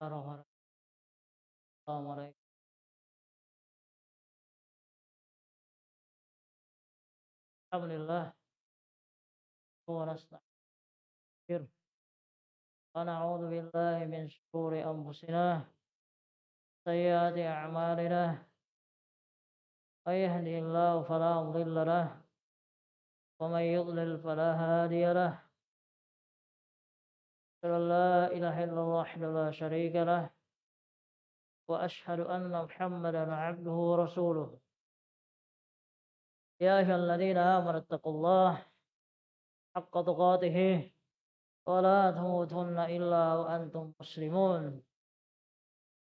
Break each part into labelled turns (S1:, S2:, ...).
S1: Assalamualaikum. Alhamdulillah. ونستغفر ونعوذ بالله من شرور أنفسنا سيئات أعمالنا من يهدي الله فلا مضل له ومن يضلل فلا هادي له أشهد أن لا إله إلا الله وحده لا شريك له وأشهد أن محمدا عبده ورسوله. يا أيها الذين آمنوا اتقوا الله حق تقاته ولا تموتن إلا وأنتم مسلمون.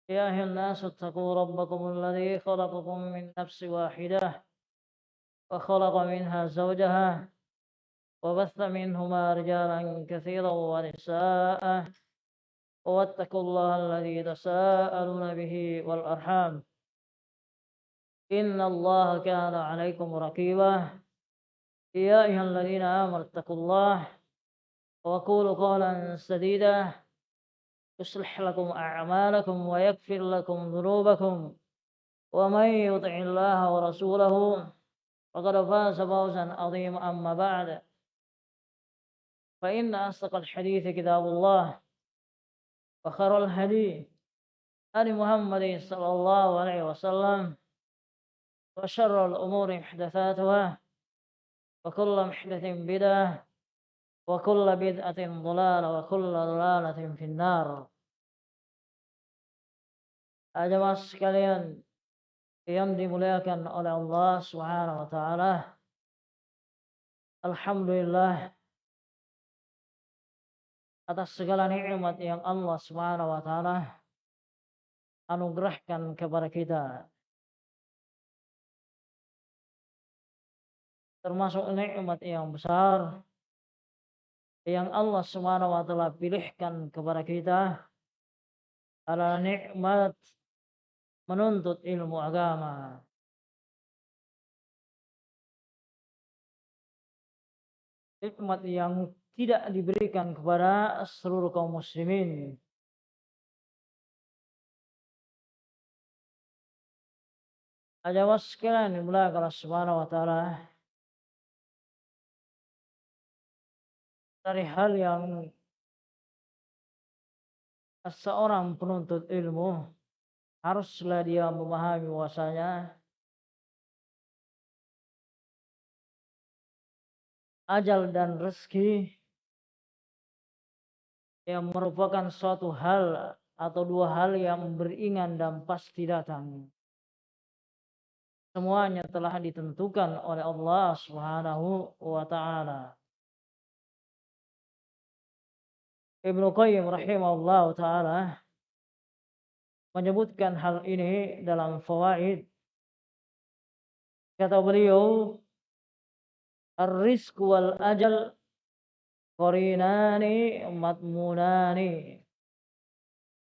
S1: يا أيها الناس اتقوا ربكم الذي خلقكم من نفس واحدة وخلق منها زوجها وبث منهما رجالا كثيرا ونساء واتقوا الله الذي تساءلون به والأرحام. إن الله كان عليكم رقيبا. يا أيها الذين آمنوا اتقوا الله وقولوا قولا سديدا. يصلح لكم أعمالكم ويغفر لكم ذنوبكم. ومن يطع الله ورسوله فقد فاز فوزا عظيما أما بعد. فإن أصدق الحديث كتاب الله وخير الهدي هدي محمد صلى الله عليه وسلم وشر الأمور محدثاتها وكل محدث بدعة وكل بدعة ضلالة وكل ضلالة في النار Jemaah sekalian yang dimuliakan oleh Allah Subhanahu wa taala. Alhamdulillah atas segala nikmat yang Allah Subhanahu wa taala anugerahkan kepada kita. termasuk nikmat yang besar yang Allah Subhanahu wa taala pilihkan kepada kita adalah nikmat menuntut ilmu agama. Nikmat yang tidak diberikan kepada seluruh kaum muslimin. Ajawas sekalian dimulakan Allah Subhanahu wa taala dari hal yang seorang penuntut ilmu haruslah dia memahami bahwasanya ajal dan rezeki yang merupakan suatu hal atau dua hal yang beringan dan pasti datang. Semuanya telah ditentukan oleh Allah Subhanahu wa taala. Ibnu Qayyim rahimahullah taala menyebutkan hal ini dalam fawaid kata beliau ar-rizq wal ajal qarinani matmunani.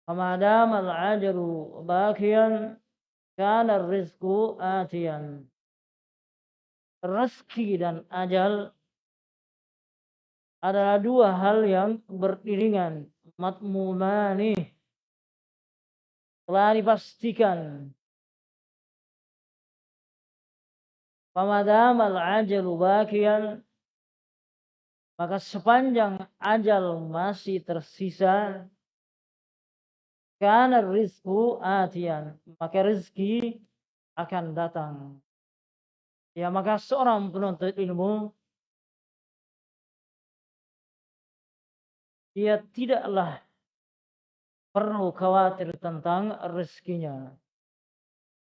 S1: Fama dama al-ajalu bakiyan kana ar-rizqu atiyan. Rezeki dan ajal adalah dua hal yang beriringan. Matmumani telah dipastikan. Pamadam al-ajalu bakian maka sepanjang ajal masih tersisa karena rizku atian maka rezeki akan datang ya maka seorang penuntut ilmu dia tidaklah perlu khawatir tentang rezekinya.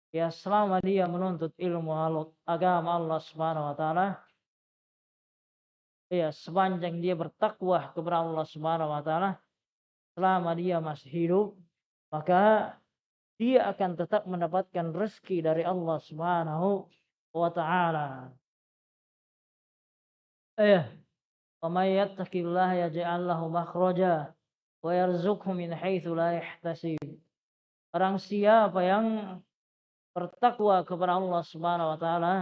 S1: Ya selama dia menuntut ilmu agama Allah Subhanahu wa taala ya sepanjang dia bertakwa kepada Allah Subhanahu wa taala selama dia masih hidup maka dia akan tetap mendapatkan rezeki dari Allah Subhanahu wa taala. Eh, wa may yattaqillaha yaj'al lahu makhraja wa yarzuqhu min haitsu la yahtasib. orang siapa yang bertakwa kepada Allah Subhanahu wa taala,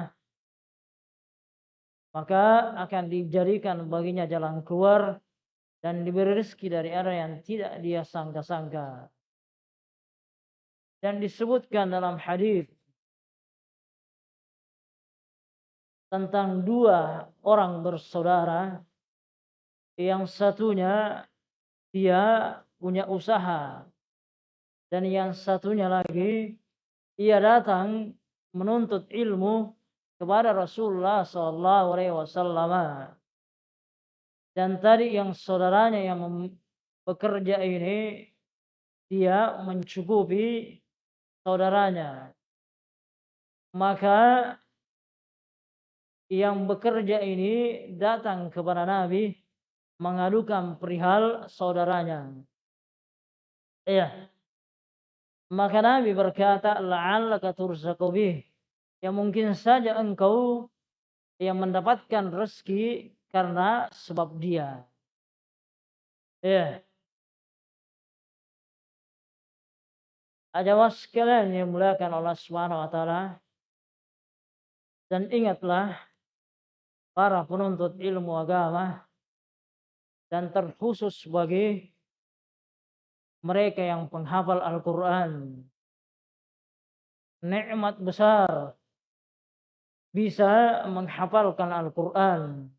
S1: maka akan dijadikan baginya jalan keluar dan diberi rezeki dari arah yang tidak dia sangka-sangka. dan disebutkan dalam hadis tentang dua orang bersaudara yang satunya dia punya usaha dan yang satunya lagi ia datang menuntut ilmu kepada Rasulullah Sallallahu Alaihi Wasallam dan tadi yang saudaranya yang bekerja ini dia mencukupi saudaranya maka yang bekerja ini datang kepada Nabi mengadukan perihal saudaranya. Iya. Maka Nabi berkata, "La'allaka turzaqu bih." Ya mungkin saja engkau yang mendapatkan rezeki karena sebab dia. Ya. Ajawas sekalian yang muliakan Allah Subhanahu wa taala. Dan ingatlah para penuntut ilmu agama dan terkhusus bagi mereka yang penghafal Al-Quran. Nikmat besar bisa menghafalkan Al-Quran.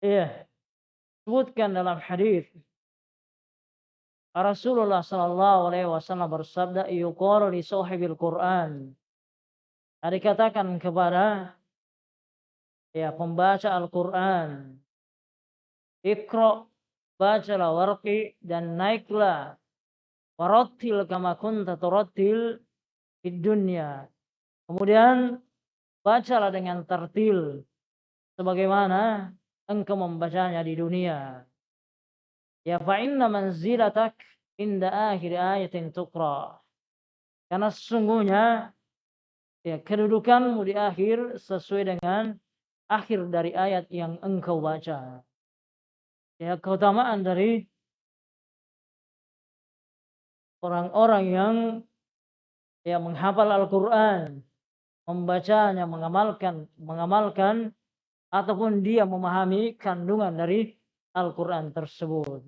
S1: Iya. Sebutkan dalam hadis Rasulullah sallallahu alaihi wasallam bersabda yuqalu li sahibil Quran. Dikatakan kepada ya pembaca Al-Quran. Ikro, bacalah warqi dan naiklah. Warotil kama kunta turotil di dunia. Kemudian bacalah dengan tertil. Sebagaimana engkau membacanya di dunia. Ya fa'inna manzilatak inda akhir ayatin tukra. Karena sesungguhnya ya kedudukanmu di akhir sesuai dengan akhir dari ayat yang engkau baca. Ya, keutamaan dari orang-orang yang ya menghafal Al-Qur'an, membacanya, mengamalkan, mengamalkan ataupun dia memahami kandungan dari Al-Qur'an tersebut.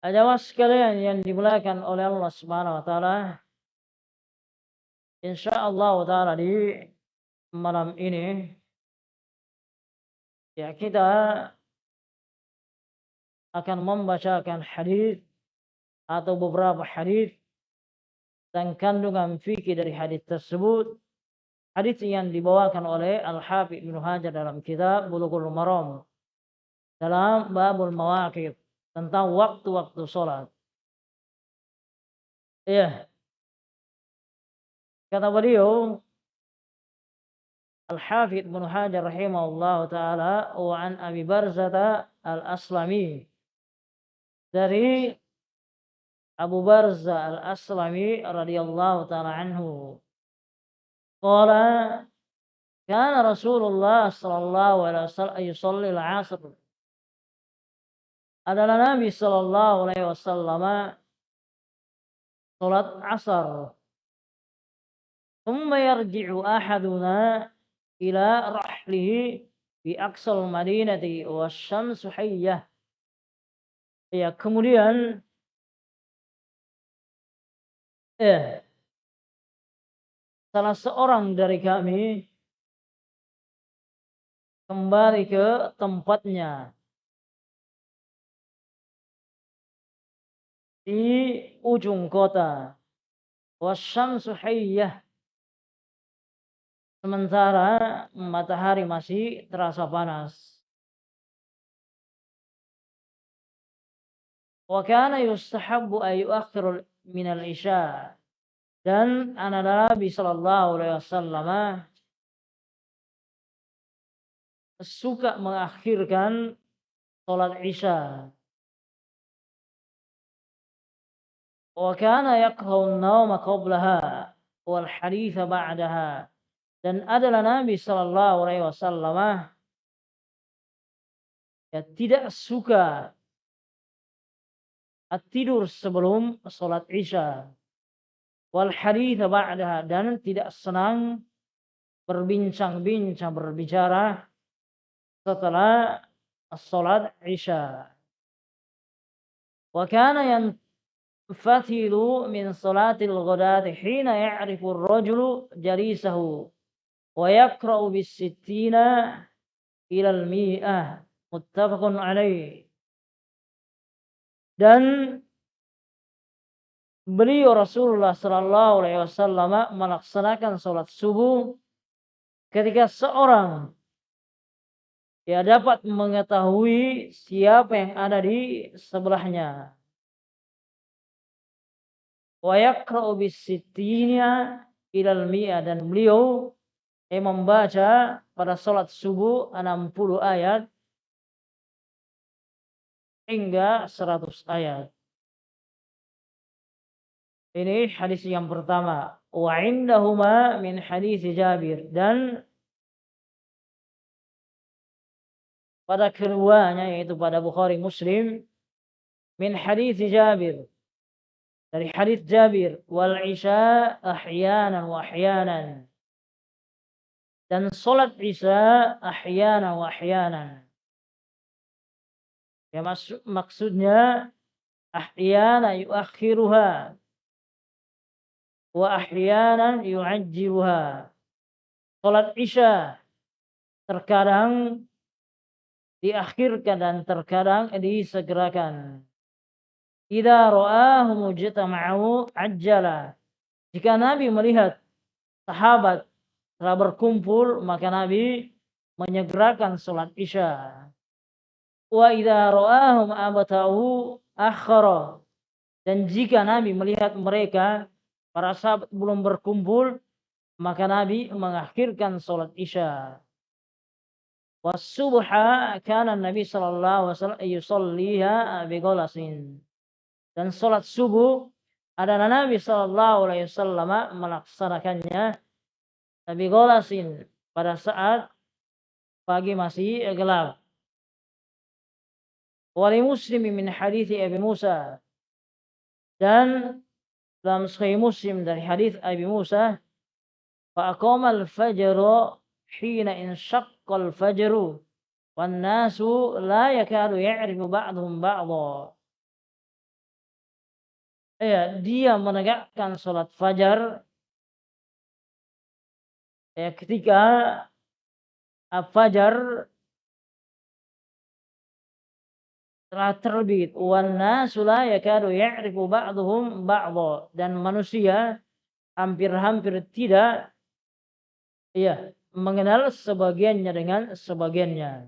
S1: Ajawas sekalian yang dimulakan oleh Allah Subhanahu wa taala. Insyaallah taala di malam ini ya kita akan membacakan hadis atau beberapa hadis dan kandungan fikih dari hadis tersebut hadis yang dibawakan oleh Al-Hafidh Ibnu Hajar dalam kitab Bulughul Maram dalam babul mawaqit tentang waktu-waktu sholat. Ya. Kata beliau, Al-Hafidh Ibn Hajar rahimahullah ta'ala wa an Abi Barzata al-Aslami dari أبو برزة الأسلمي رضي الله تعالى عنه قال كان رسول الله صلى الله عليه وسلم يصلي العصر أدى النبي صلى الله عليه وسلم صلاة asar. ثم يرجع أحدنا إلى رحله في أقصى المدينة والشمس حية. يا kemudian eh salah seorang dari kami kembali ke tempatnya. Di ujung kota. Wasyamsu sementara matahari masih terasa panas. Wa kana yustahabbu ay yu'akhir min al-isya. Dan anak Nabi sallallahu alaihi wasallam suka mengakhirkan salat Isya. Yaqra'u an-nawma qablaha wal haditha ba'daha dan adalah Nabi Shallallahu Alaihi Wasallam ya tidak suka tidur sebelum sholat isya. Wal hadith ba'daha. Dan tidak senang berbincang-bincang berbicara setelah sholat isya. Wa kana yang fatilu min salatil ghadati hina ya'rifu ar-rajulu jalisahu wa yaqra'u bis sittina ila al-mi'ah muttafaqun alaih dan beliau Rasulullah Sallallahu Alaihi Wasallam melaksanakan sholat subuh ketika seorang ya dapat mengetahui siapa yang ada di sebelahnya. Wa yaqra'u bisittinya ilal dan beliau yang membaca pada salat subuh 60 ayat hingga 100 ayat. Ini hadis yang pertama. Wa indahuma min hadis Jabir dan pada keduanya yaitu pada Bukhari Muslim min hadis Jabir dari hadis Jabir wal isya ahyanan wa ahyanan dan salat isya ahyanan wa ahyanan ya maksud, maksudnya ahyana yuakhiruha wa ahyanan yu'ajjiluha salat isya terkadang diakhirkan dan terkadang disegerakan. Idza ra'ahu mujtama'u ajjala. Jika Nabi melihat sahabat telah berkumpul, maka Nabi menyegerakan salat Isya. Wa idza ra'ahum abata'u akhara. Dan jika Nabi melihat mereka para sahabat belum berkumpul, maka Nabi mengakhirkan salat Isya. Wasubha kana Nabi sallallahu alaihi wasallam yusalliha bighalasin. Dan salat subuh adalah Nabi sallallahu alaihi wasallam melaksanakannya bighalasin pada saat pagi masih gelap. Muslim min hadis Abi Musa dan dalam Sahih Muslim dari hadis Abi Musa fa al-fajr hina insyaqqal fajru wan nasu la yakadu ya'rifu ba'dhum ba'dha ya dia menegakkan salat fajar ya ketika fajar telah terbit wan nasu la yakadu ya'rifu ba'dhum ba'dha dan manusia hampir-hampir tidak ya mengenal sebagiannya dengan sebagiannya.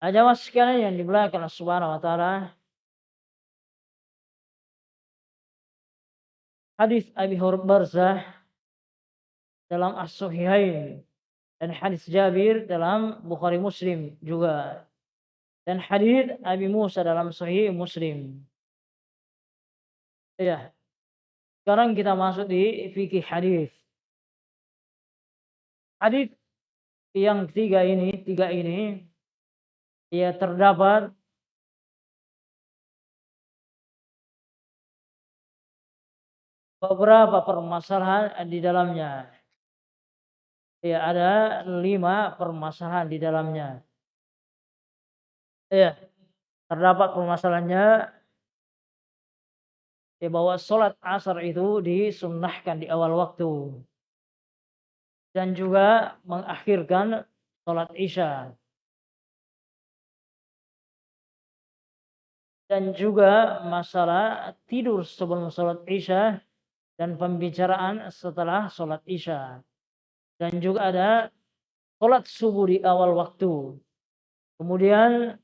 S1: Ada sekalian yang di belakang Subhanahu wa taala. Hadis Abi Barzah dalam As-Sahihain dan hadis Jabir dalam Bukhari Muslim juga. Dan hadis Abi Musa dalam Sahih Muslim. Ya. Sekarang kita masuk di fikih hadis. Hadis yang tiga ini, tiga ini, ya terdapat beberapa permasalahan di dalamnya. Ya, ada lima permasalahan di dalamnya. Ya, terdapat permasalahannya ya bahwa sholat asar itu disunnahkan di awal waktu dan juga mengakhirkan sholat isya. Dan juga masalah tidur sebelum sholat isya dan pembicaraan setelah sholat isya. Dan juga ada sholat subuh di awal waktu. Kemudian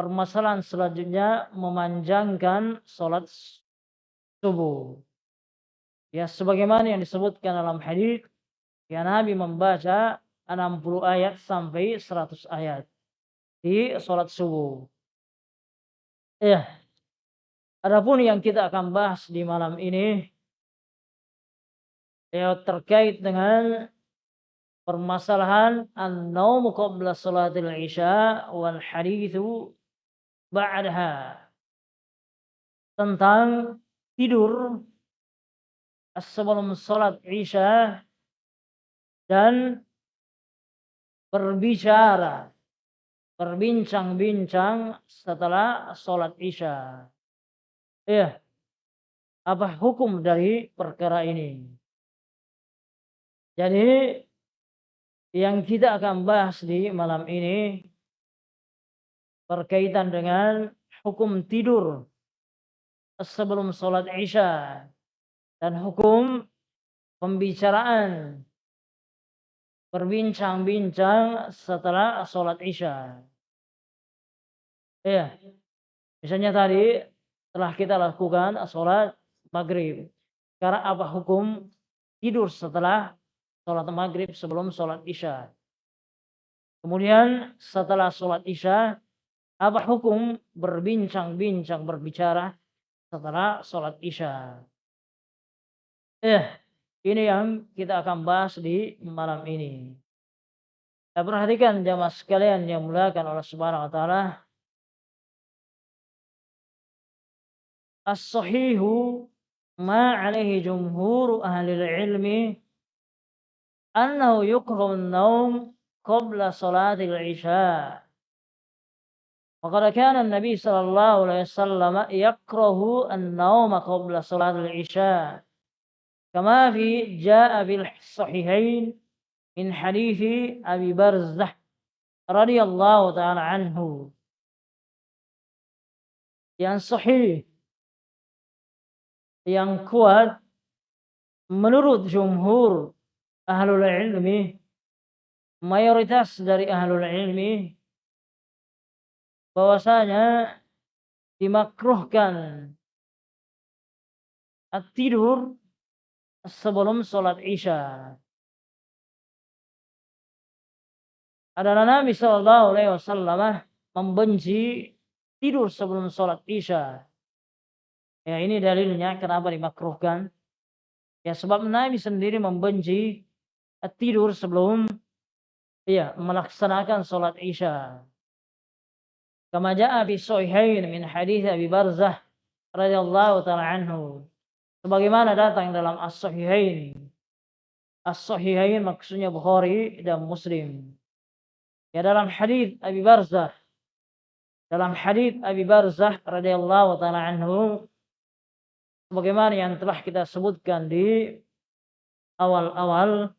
S1: permasalahan selanjutnya memanjangkan sholat subuh. Ya sebagaimana yang disebutkan dalam hadis Ya Nabi membaca 60 ayat sampai 100 ayat di sholat subuh. Ya. Adapun yang kita akan bahas di malam ini ya terkait dengan permasalahan an-naum qabla salatil isya wal hadithu ba'daha tentang tidur sebelum salat isya dan berbicara berbincang-bincang setelah sholat isya. Iya. Apa hukum dari perkara ini? Jadi yang kita akan bahas di malam ini berkaitan dengan hukum tidur sebelum sholat isya dan hukum pembicaraan berbincang-bincang setelah sholat isya. Ya, misalnya tadi telah kita lakukan sholat maghrib. Sekarang apa hukum tidur setelah sholat maghrib sebelum sholat isya? Kemudian setelah sholat isya, apa hukum berbincang-bincang berbicara setelah sholat isya? Eh, ini yang kita akan bahas di malam ini. Kita perhatikan jamaah sekalian yang mulakan oleh Subhanahu wa taala. As-sahihu ma alaihi jumhur ahli ilmi annahu yukrahu an-naum qabla salatil isya. وقد كان النبي صلى الله عليه وسلم يكره النوم قبل صلاة العشاء كما في جاء في الصحيحين من حديث أبي برزة رضي الله تعالى عنه. Yang sahih yang kuat menurut jumhur ahlul ilmi mayoritas dari ahlul ilmi bahwasanya dimakruhkan tidur sebelum sholat isya. Adalah Nabi Shallallahu Alaihi Wasallam membenci tidur sebelum sholat isya. Ya ini dalilnya kenapa dimakruhkan. Ya sebab Nabi sendiri membenci tidur sebelum ya melaksanakan sholat isya. Kama ja'a fi sahihain min hadis Abi Barzah radhiyallahu taala anhu sebagaimana datang dalam As-Sahihain. As-Sahihain maksudnya Bukhari dan Muslim. Ya dalam hadis Abi Barzah dalam hadis Abi Barzah radhiyallahu taala anhu sebagaimana yang telah kita sebutkan di awal-awal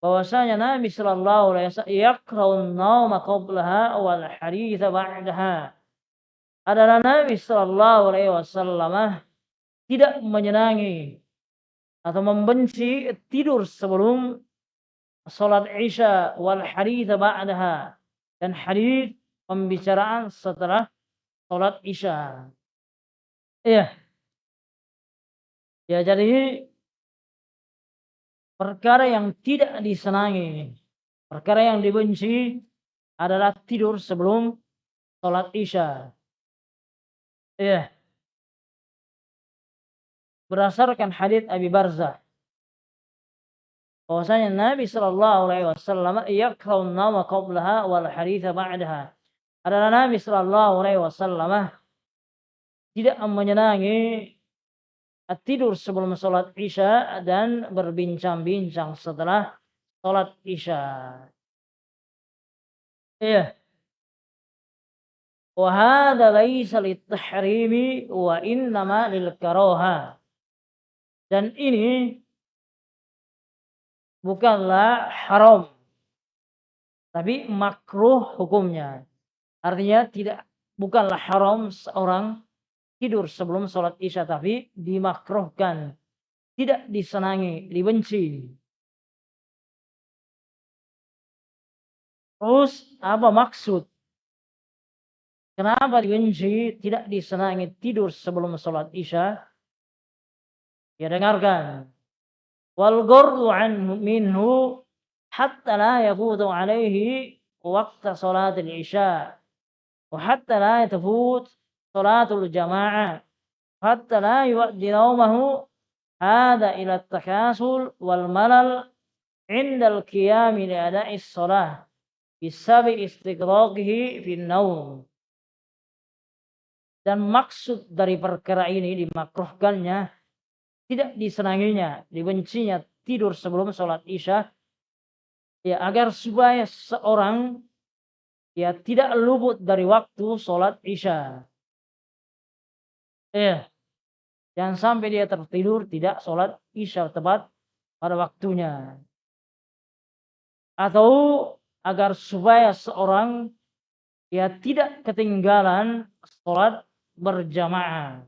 S1: bahwasanya Nabi sallallahu alaihi wasallam yaqra'un nauma qablaha wal hadits ba'daha adalah Nabi sallallahu alaihi wasallam tidak menyenangi atau membenci tidur sebelum salat Isya wal hadits ba'daha dan hadis pembicaraan setelah salat Isya. Iya. Ya jadi perkara yang tidak disenangi, perkara yang dibenci adalah tidur sebelum salat Isya. Iya berdasarkan hadis Abi Barzah bahwasanya Nabi Shallallahu Alaihi Wasallam yakraun nama qablaha wal haditha ba'daha adalah Nabi Shallallahu Alaihi Wasallam tidak menyenangi tidur sebelum sholat isya dan berbincang-bincang setelah sholat isya. Iya. Wahada laisa lit-tahrimi wa innama lil karaha. Dan ini bukanlah haram. Tapi makruh hukumnya. Artinya tidak bukanlah haram seorang tidur sebelum sholat isya. Tapi dimakruhkan. Tidak disenangi, dibenci. Terus apa maksud? Kenapa dibenci, tidak disenangi tidur sebelum sholat isya? Ya dengarkan. Wal minhu hatta la yafutu alaihi waqta salatil isya. Hatta la yatafut salatul jamaah hatta la yu'addi naumahu hada ila takasul wal malal indal qiyami li ada'i salah bisabi istiqraqihi fi naum dan maksud dari perkara ini dimakruhkannya tidak disenanginya dibencinya tidur sebelum salat isya ya agar supaya seorang ya tidak luput dari waktu salat isya. Eh, jangan sampai dia tertidur tidak sholat isya tepat pada waktunya. Atau agar supaya seorang ya tidak ketinggalan sholat berjamaah.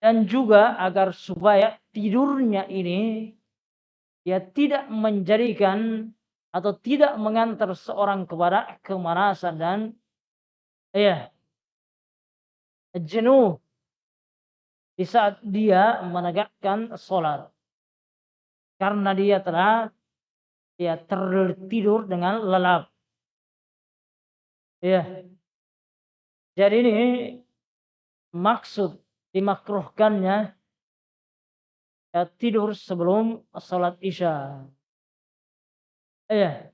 S1: Dan juga agar supaya tidurnya ini ya tidak menjadikan atau tidak mengantar seorang kepada kemarasan dan ya jenuh di saat dia menegakkan sholat karena dia telah ya tertidur dengan lelap. Ya. Jadi ini maksud dimakruhkannya ya, tidur sebelum sholat isya. Ya.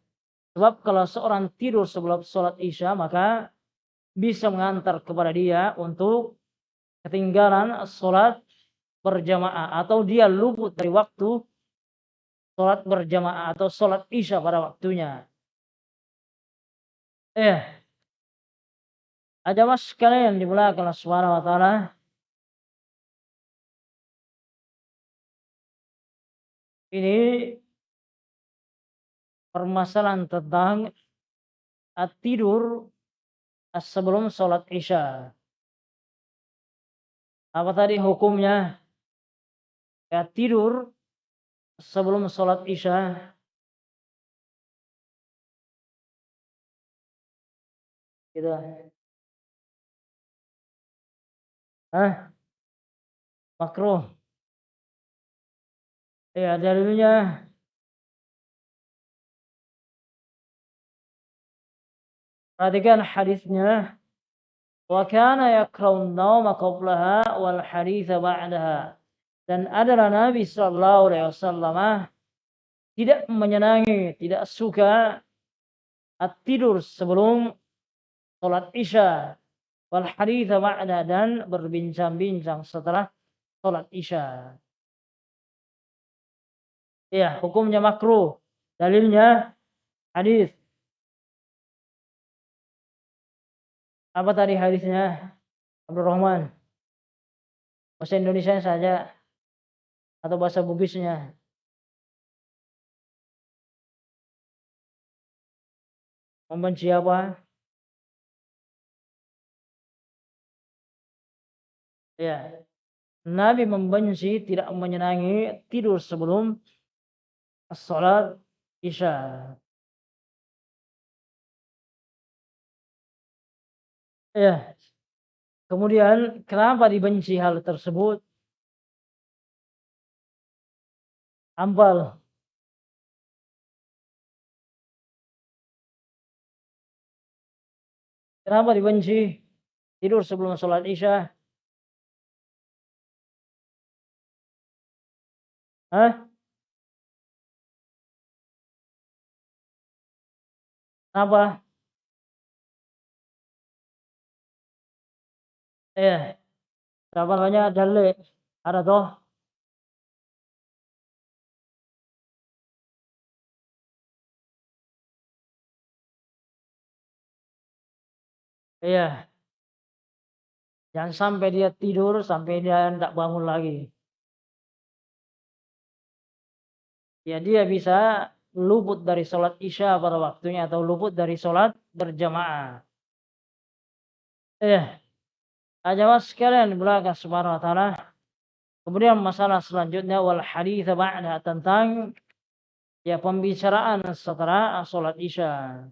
S1: Sebab kalau seorang tidur sebelum sholat isya maka bisa mengantar kepada dia untuk ketinggalan sholat berjamaah atau dia luput dari waktu sholat berjamaah atau sholat isya pada waktunya. Eh, ada mas sekalian dimulakan Allah Subhanahu wa taala. Ini permasalahan tentang tidur sebelum sholat isya. Apa tadi hukumnya? Ya tidur sebelum sholat isya gitu Hah? Makruh. Ya, dalilnya Perhatikan hadisnya. Wa kana yakraun nauma qablaha wal haditha ba'daha dan adalah Nabi Shallallahu Alaihi Wasallam tidak menyenangi, tidak suka tidur sebelum sholat isya wal haditha ma'na dan berbincang-bincang setelah sholat isya. Ya, hukumnya makruh. Dalilnya hadis. Apa tadi hadisnya? Abdul Rahman. Bahasa Indonesia saja atau bahasa Bugisnya. Membenci apa? Ya. Nabi membenci tidak menyenangi tidur sebelum sholat isya. Ya. Kemudian kenapa dibenci hal tersebut? Ampal. Kenapa dibenci? Tidur sebelum sholat isya. Hah? Kenapa? Eh, Kenapa namanya dalil? Ada toh? Iya. Jangan sampai dia tidur sampai dia tidak bangun lagi. Ya dia bisa luput dari sholat isya pada waktunya atau luput dari sholat berjamaah. Eh, aja sekalian belakang subhanahu wa ta'ala. Kemudian masalah selanjutnya wal hadith ba'da tentang ya pembicaraan setelah sholat isya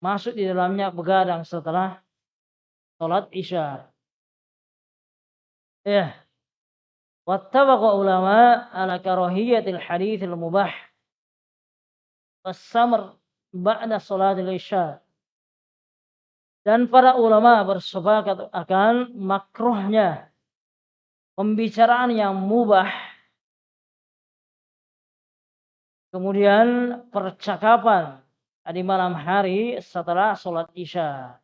S1: masuk di dalamnya begadang setelah sholat isya. Ya. Wattabaqa ulama ala karahiyatil hadithil mubah. Wassamr ba'da sholat isya. Dan para ulama bersepakat akan makruhnya pembicaraan yang mubah kemudian percakapan di malam hari setelah sholat isya.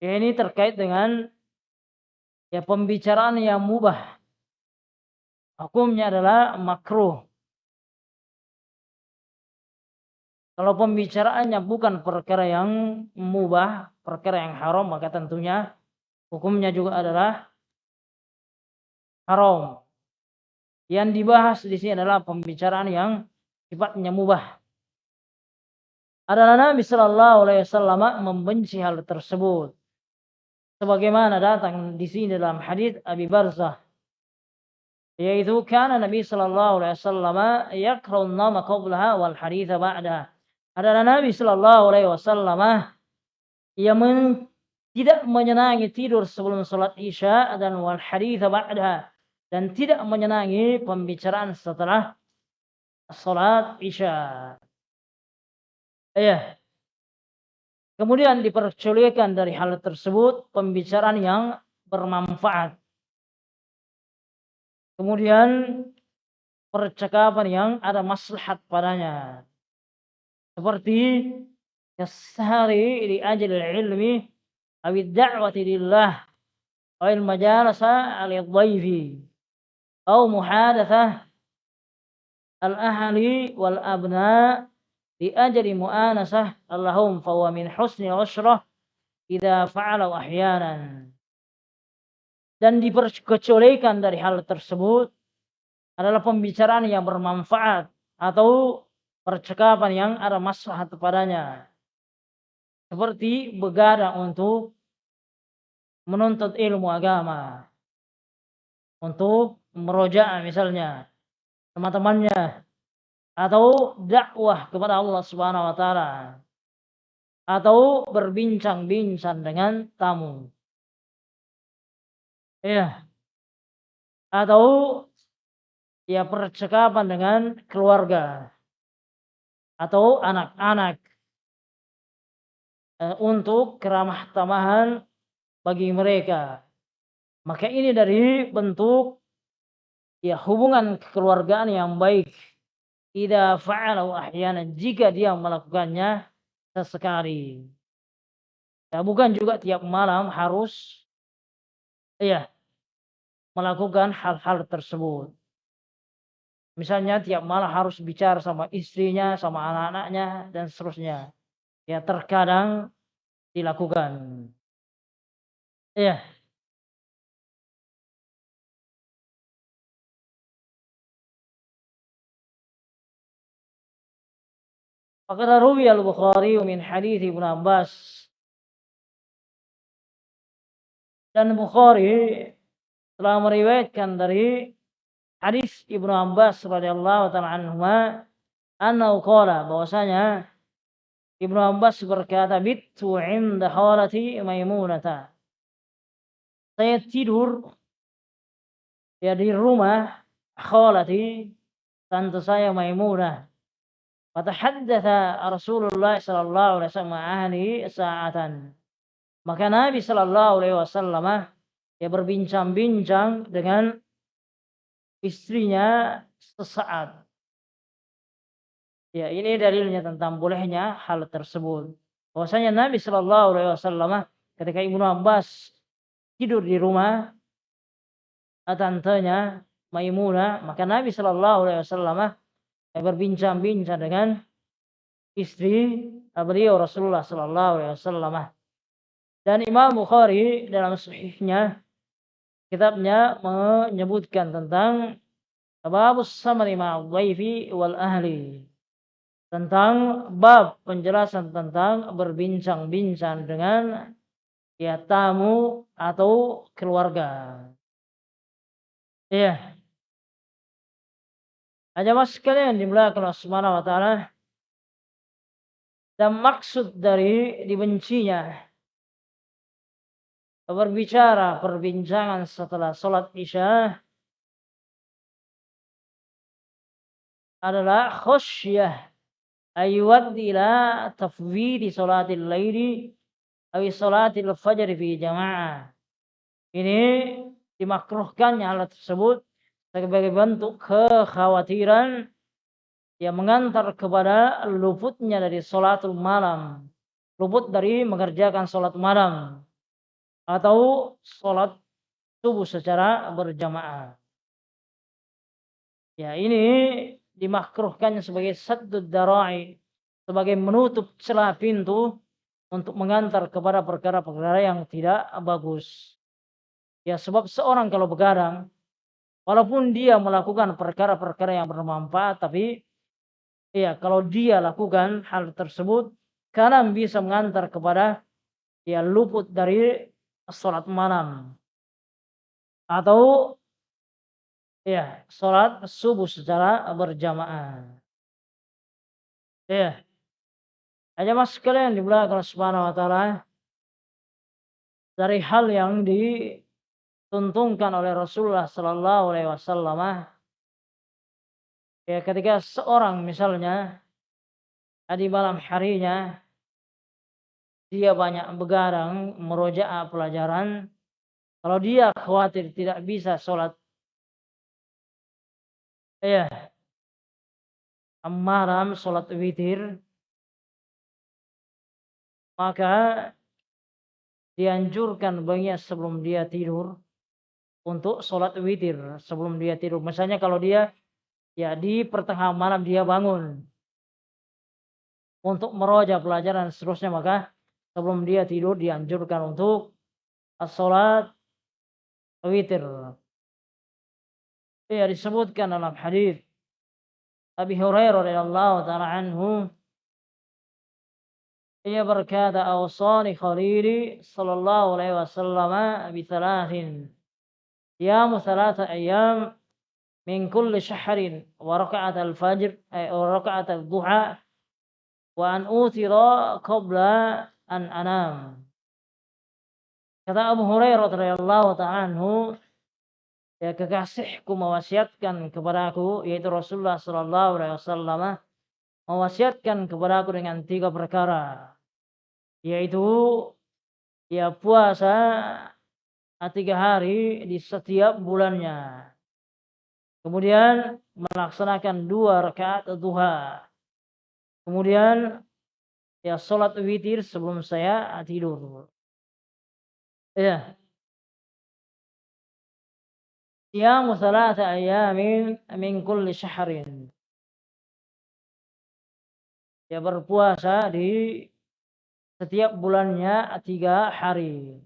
S1: Ya, ini terkait dengan ya pembicaraan yang mubah. Hukumnya adalah makruh. Kalau pembicaraannya bukan perkara yang mubah, perkara yang haram, maka tentunya hukumnya juga adalah haram. Yang dibahas di sini adalah pembicaraan yang sifatnya mubah. Adalah Nabi Shallallahu Alaihi Wasallam membenci hal tersebut. Sebagaimana datang di sini dalam hadis Abi Barzah yaitu karena Nabi Shallallahu Alaihi Wasallam yakrun nama qablaha wal haditha ba'daha adalah Nabi Shallallahu Alaihi Wasallam yang men, tidak menyenangi tidur sebelum sholat isya dan wal hadith ba'da dan tidak menyenangi pembicaraan setelah sholat isya. Ya. Kemudian diperculikan dari hal tersebut pembicaraan yang bermanfaat. Kemudian percakapan yang ada maslahat padanya seperti kasari di ajil ilmi awi da'wati lillah aw al majalasa al dhaifi aw muhadathah al ahli wal abna di ajli mu'anasah allahum fa min husni usrah idza fa'ala ahyanan dan diperkecualikan dari hal tersebut adalah pembicaraan yang bermanfaat atau percakapan yang ada maslahat kepadanya. Seperti begadang untuk menuntut ilmu agama. Untuk meroja misalnya teman-temannya atau dakwah kepada Allah Subhanahu wa taala atau berbincang-bincang dengan tamu. Ya. Atau ya percakapan dengan keluarga atau anak-anak uh, untuk keramah tamahan bagi mereka. Maka ini dari bentuk ya hubungan kekeluargaan yang baik. Ida fa'alau ahyana jika dia melakukannya sesekali. Ya, bukan juga tiap malam harus ya melakukan hal-hal tersebut. Misalnya tiap malam harus bicara sama istrinya, sama anak-anaknya, dan seterusnya. Ya terkadang dilakukan. Ya. Faqad ruwi al-Bukhari min hadis Ibnu Abbas dan Bukhari telah meriwayatkan dari hadis Ibnu Abbas radhiyallahu taala anhuma annahu qala bahwasanya Ibnu Abbas berkata bitu inda khalati Maimunata saya tidur ya di rumah khalati tante saya Maimunah Fatahaddatha Rasulullah sallallahu alaihi wasallam ahli sa'atan. Maka Nabi sallallahu alaihi wasallam ya berbincang-bincang dengan istrinya sesaat. Ya, ini dalilnya tentang bolehnya hal tersebut. Bahwasanya Nabi Shallallahu Alaihi Wasallam ketika Ibnu Abbas tidur di rumah tantenya Maimunah, maka Nabi Shallallahu Alaihi Wasallam berbincang-bincang dengan istri beliau Rasulullah Shallallahu Alaihi Wasallam. Dan Imam Bukhari dalam sahihnya kitabnya menyebutkan tentang bab samari ma'adhaifi wal ahli tentang bab penjelasan tentang berbincang-bincang dengan ya tamu atau keluarga. Ya. Aja mas sekalian dimulakan Allah Subhanahu wa taala dan maksud dari dibencinya berbicara perbincangan setelah sholat isya adalah khusyah. Ayuad ila tafwidi sholatil laili awi sholatil fajr fi jamaah. Ini dimakruhkannya hal tersebut sebagai bentuk kekhawatiran yang mengantar kepada luputnya dari sholatul malam. Luput dari mengerjakan sholat malam atau sholat subuh secara berjamaah. Ya ini dimakruhkan sebagai satu darai sebagai menutup celah pintu untuk mengantar kepada perkara-perkara yang tidak bagus. Ya sebab seorang kalau begadang, walaupun dia melakukan perkara-perkara yang bermanfaat, tapi ya kalau dia lakukan hal tersebut, karena bisa mengantar kepada ya luput dari sholat malam atau ya sholat subuh secara berjamaah. Ya, aja mas sekalian di belakang Subhanahu wa taala dari hal yang dituntunkan oleh Rasulullah sallallahu alaihi wasallam ya ketika seorang misalnya di malam harinya dia banyak begadang merojaah pelajaran kalau dia khawatir tidak bisa sholat ya malam sholat witir maka dianjurkan baginya sebelum dia tidur untuk sholat witir sebelum dia tidur. Misalnya kalau dia ya di pertengahan malam dia bangun untuk meroja pelajaran seterusnya maka sebelum dia tidur dianjurkan untuk sholat witir. Ya disebutkan dalam hadis Abi Hurairah radhiyallahu taala anhu ia berkata awsani khalili sallallahu alaihi wasallam bi thalathin siyamu thalatha ayyam min kulli syahrin wa raka'at al-fajr ay wa raka'at al-duha wa an utira qabla anam kata Abu Hurairah radhiyallahu ta'ala anhu ya kekasihku mewasiatkan kepadaku yaitu Rasulullah sallallahu alaihi wasallam mewasiatkan kepadaku dengan tiga perkara yaitu ya puasa tiga hari di setiap bulannya. Kemudian melaksanakan dua rakaat duha. Kemudian ya sholat witir sebelum saya tidur. Ya. Siyamu salata ayamin min kulli syahrin. Ya berpuasa di setiap bulannya tiga hari.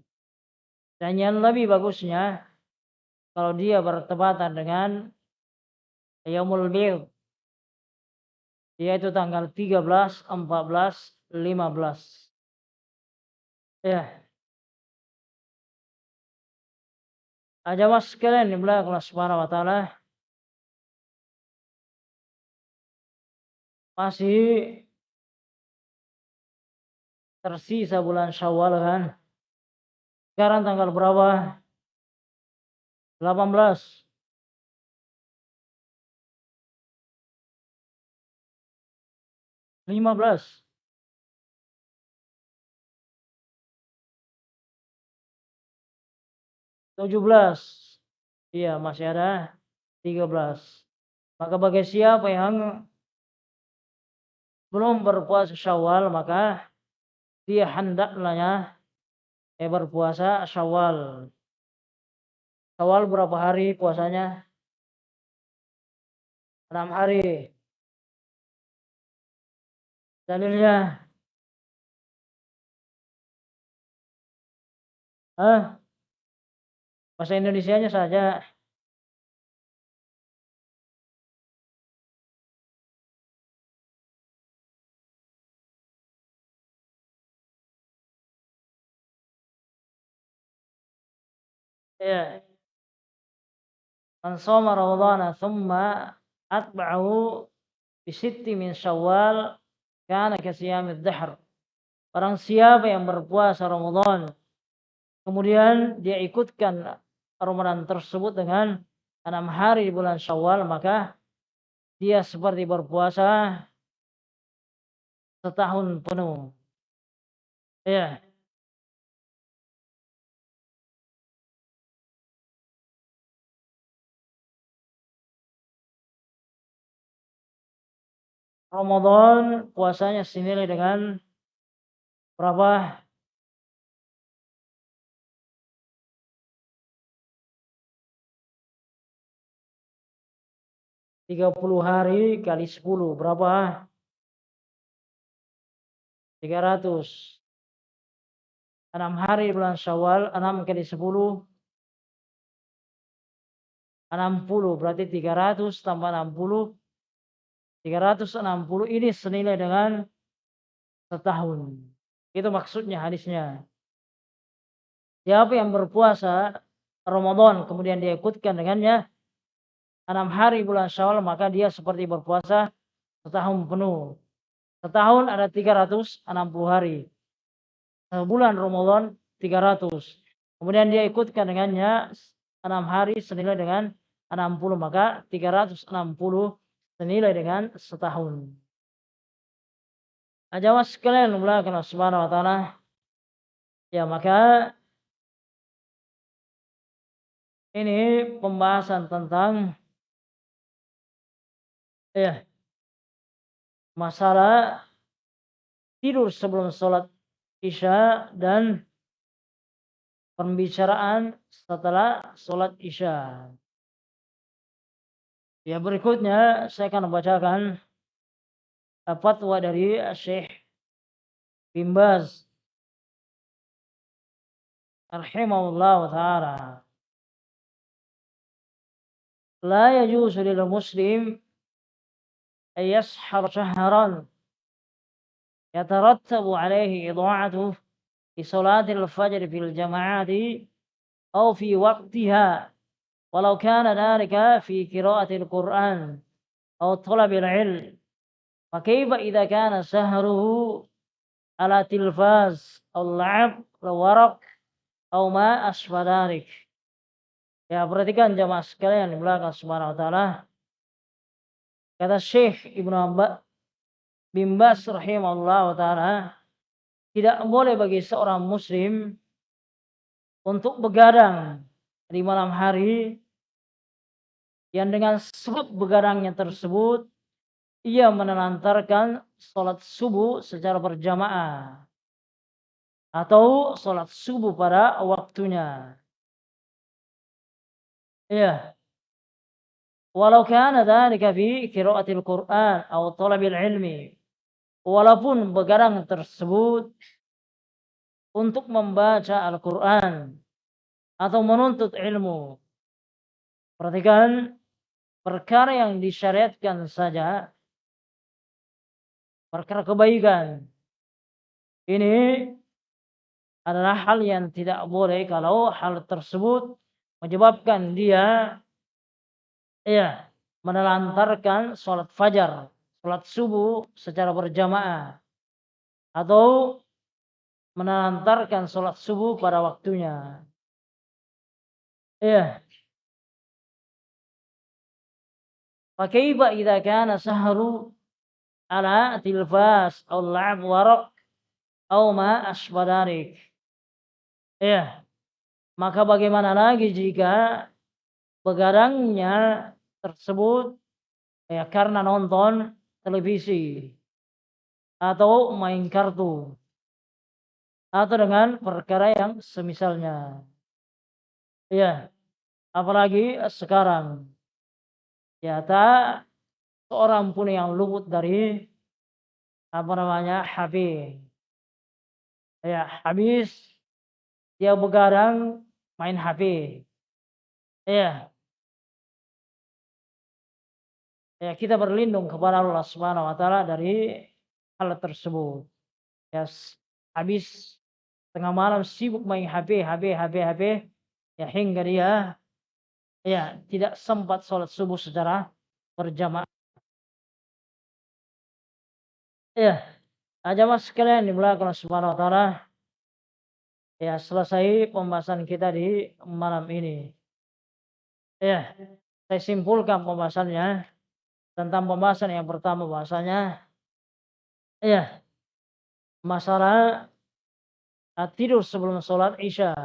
S1: Dan yang lebih bagusnya kalau dia bertepatan dengan Yaumul Bid yaitu tanggal 13, 14, 15. Ya. Aja mas sekalian di belakang Allah Subhanahu wa masih tersisa bulan Syawal kan. Sekarang tanggal berapa? 18. Lima belas. Tujuh belas. Iya, masih ada tiga belas. Maka bagi siapa yang belum berpuasa syawal, maka dia hendaklah ya berpuasa Syawal. Syawal berapa hari puasanya? Enam hari. Dalilnya? Hah? Bahasa Indonesia-nya saja. Ya. Man shoma ramadhana thumma atba'ahu bi sitti min Syawal kana ka siyamid dahr. Barang siapa yang berpuasa Ramadan kemudian dia ikutkan Ramadan tersebut dengan enam hari di bulan Syawal maka dia seperti berpuasa setahun penuh. Ya. Ramadan puasanya senilai dengan berapa? Tiga puluh hari kali sepuluh berapa? 300 enam hari bulan Syawal, enam kali sepuluh, enam puluh berarti tiga ratus tambah enam puluh, tiga ratus enam puluh ini senilai dengan setahun. Itu maksudnya hadisnya. Siapa yang berpuasa Ramadan kemudian dia ikutkan dengannya enam hari bulan Syawal maka dia seperti berpuasa setahun penuh. Setahun ada 360 hari. Bulan Ramadan 300. Kemudian dia ikutkan dengannya 6 hari senilai dengan 60 maka 360 senilai dengan setahun. Ajawas nah, sekalian mulakan Subhanahu wa taala. Ya maka ini pembahasan tentang ya masalah tidur sebelum sholat Isya dan pembicaraan setelah sholat Isya. Ya berikutnya saya akan membacakan fatwa dari Syekh Bimbaz rahimahullah ta'ala. La yajuzu muslim an yashhar shahran يترتب عليه إضاعته في صلاة الفجر في الجماعات أو في وقتها ولو كان ذلك في قراءة القرآن أو طلب العلم فكيف إذا كان سهره على تلفاز أو لعب أو ورق أو ما أشبه ذلك Ya perhatikan jamaah sekalian di belakang subhanahu. Kata Syekh Ibnu Bimbas rahimahullah ta'ala tidak boleh bagi seorang muslim untuk begadang di malam hari yang dengan sebab begadangnya tersebut ia menelantarkan sholat subuh secara berjamaah atau sholat subuh pada waktunya. Ya. Walau kana dhalika fi qiraatil Qur'an atau talabil ilmi walaupun begadang tersebut untuk membaca Al-Quran atau menuntut ilmu. Perhatikan perkara yang disyariatkan saja, perkara kebaikan. Ini adalah hal yang tidak boleh kalau hal tersebut menyebabkan dia ya menelantarkan sholat fajar sholat subuh secara berjamaah atau menantarkan sholat subuh pada waktunya. Iya. Fakaifa idza kana sahru ala tilfas aw la'ab waraq aw ma. Iya. Maka bagaimana lagi jika begadangnya tersebut ya karena nonton televisi atau main kartu atau dengan perkara yang semisalnya. Ya, apalagi sekarang ya tak seorang pun yang luput dari apa namanya HP. Ya, habis dia begadang main HP. Ya, ya kita berlindung kepada Allah Subhanahu wa taala dari hal tersebut. Ya habis tengah malam sibuk main HP, HP, HP, HP ya hingga dia ya tidak sempat sholat subuh secara berjamaah. Ya, jamaah sekalian di belakang Subhanahu wa taala. Ya, selesai pembahasan kita di malam ini. Ya, saya simpulkan pembahasannya tentang pembahasan. Yang pertama bahasanya ya masalah tidur sebelum sholat isya.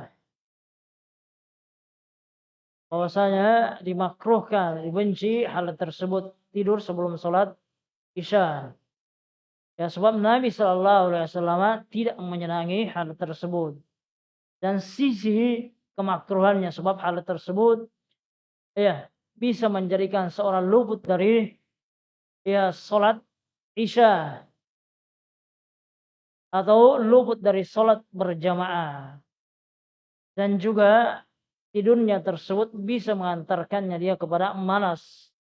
S1: Bahwasanya dimakruhkan dibenci hal tersebut tidur sebelum sholat isya. Ya sebab Nabi Shallallahu Alaihi Wasallam tidak menyenangi hal tersebut. Dan sisi kemakruhannya sebab hal tersebut ya bisa menjadikan seorang luput dari ya sholat isya. Atau luput dari sholat berjamaah. Dan juga tidurnya tersebut bisa mengantarkannya dia kepada malas.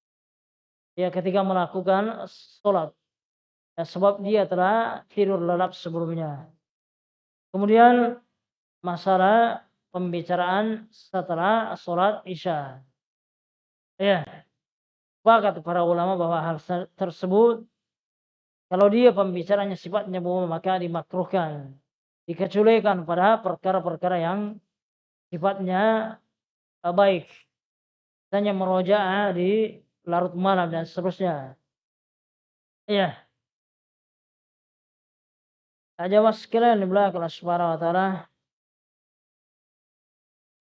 S1: Ya ketika melakukan sholat. Ya, sebab dia telah tidur lelap sebelumnya. Kemudian masalah pembicaraan setelah sholat isya. Ya sepakat para ulama bahwa hal tersebut kalau dia pembicaranya sifatnya bohong maka dimakruhkan dikecualikan pada perkara-perkara yang sifatnya baik. Hanya merojaah di larut malam dan seterusnya. Iya. Aja mas sekalian di belakang subhanahu wa ta'ala.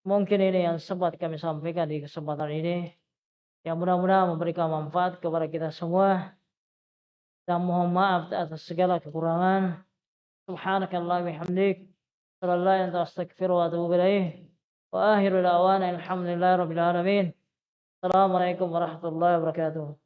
S1: Mungkin ini yang sempat kami sampaikan di kesempatan ini yang mudah-mudahan memberikan manfaat kepada kita semua. Dan mohon maaf atas segala kekurangan. Subhanakallah bihamdik. Sallallahu alaihi astaghfiru wa atubu ilaih. Wa akhiru da'wana alhamdulillahi rabbil alamin. Assalamualaikum warahmatullahi wabarakatuh